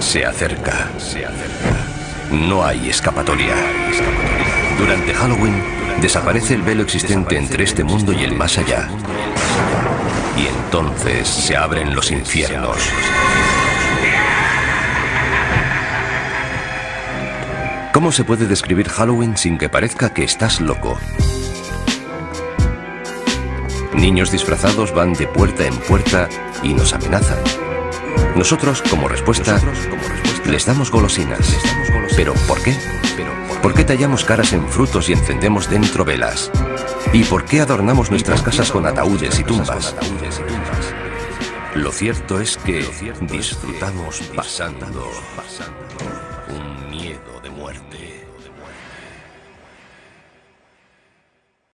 Se acerca, se acerca. No hay escapatoria. Durante Halloween desaparece el velo existente entre este mundo y el más allá. Y entonces se abren los infiernos. ¿Cómo se puede describir Halloween sin que parezca que estás loco? Niños disfrazados van de puerta en puerta y nos amenazan. Nosotros, como respuesta, les, damos golosinas. ¿Pero por qué? ¿por, ¿Por qué tallamos caras en frutos y encendemos dentro velas? ¿Y por qué adornamos nuestras casas con ataúdes y tumbas? Lo cierto es que disfrutamos pasando un miedo de muerte.